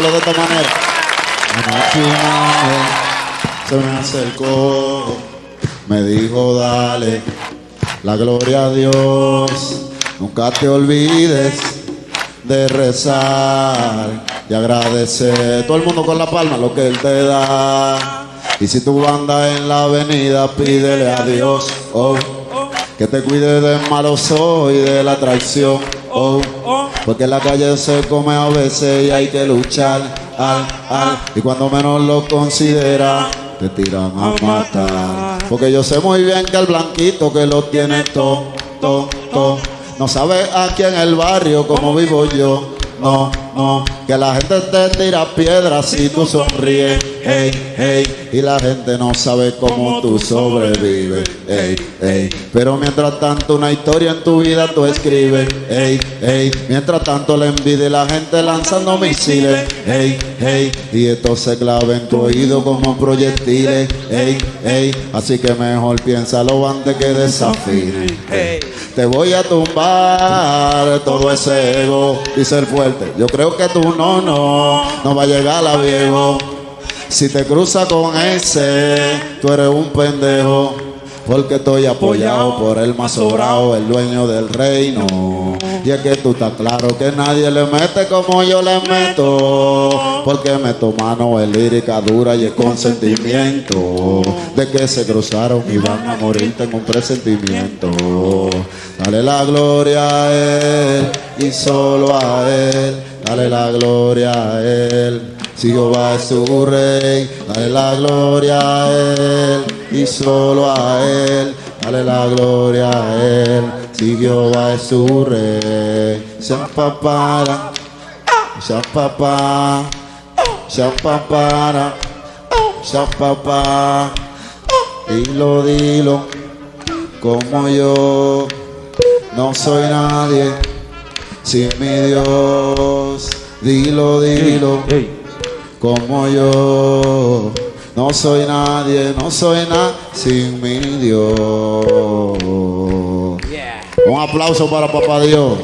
de esta manera. Se me acercó, me dijo dale la gloria a Dios. Nunca te olvides de rezar y agradecer. Todo el mundo con la palma lo que Él te da. Y si tú andas en la avenida, pídele a Dios oh, que te cuide del malos ojos y de la traición. Oh, porque en la calle se come a veces y hay que luchar. Al, al, y cuando menos lo considera, te tiran a matar. Porque yo sé muy bien que el blanquito que lo tiene todo, todo, todo, no sabe aquí en el barrio como vivo yo. No, no, que la gente te tira piedras si tú sonríes, hey, hey, y la gente no sabe cómo tú sobrevives, hey, hey. Pero mientras tanto una historia en tu vida tú escribes, hey, hey. Mientras tanto la envidia y la gente lanzando misiles, hey, hey. Y esto se clava en tu oído como proyectiles, hey, hey. Así que mejor piénsalo antes que desafine. Hey. Te voy a tumbar todo ese ego y ser fuerte. Yo creo que tú no, no, no va a llegar a viejo. Si te cruza con ese, tú eres un pendejo. Porque estoy apoyado por el más sobrado, el dueño del reino. Y es que tú estás claro que nadie le mete como yo le meto. Porque meto mano es lírica dura y es consentimiento. De que se cruzaron y van a morir, tengo un presentimiento. Dale la gloria a Él y solo a Él. Dale la gloria a Él. Si Jehová es su rey, dale la gloria a Él y solo a Él. Dale la gloria a Él, si Jehová es su rey. Sean papara, sean papá, sean papara, sean papá. Dilo, dilo, como yo no soy nadie sin mi Dios. Dilo, dilo, como yo. No soy nadie, no soy nada sin mi Dios. Aplauso para papá Dios.